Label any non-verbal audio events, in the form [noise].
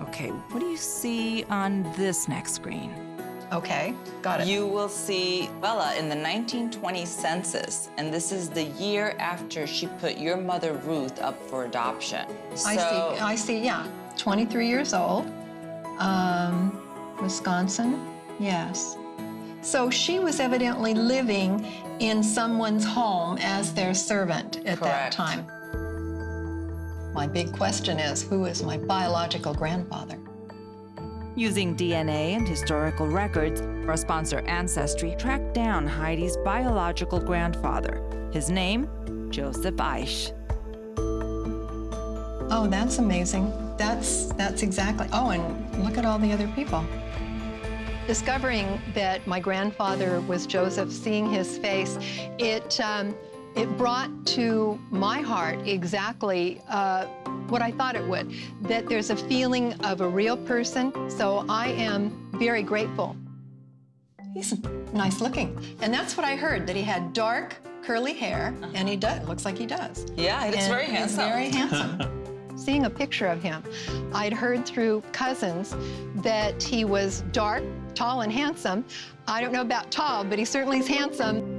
Okay, what do you see on this next screen? Okay, got it. You will see Bella in the 1920 census, and this is the year after she put your mother Ruth up for adoption. I see, I see, yeah. 23 years old, um, Wisconsin, yes. So she was evidently living in someone's home as their servant at that time. My big question is, who is my biological grandfather? Using DNA and historical records, our sponsor Ancestry tracked down Heidi's biological grandfather. His name, Joseph Eich. Oh, that's amazing. That's, that's exactly, oh, and look at all the other people. Discovering that my grandfather was Joseph, seeing his face, it, um, it brought to my heart exactly uh, what I thought it would, that there's a feeling of a real person, so I am very grateful. He's nice looking. And that's what I heard, that he had dark, curly hair, and he does, looks like he does. Yeah, it's And very he's handsome. very [laughs] handsome. Seeing a picture of him, I'd heard through cousins that he was dark, tall, and handsome. I don't know about tall, but he certainly is handsome.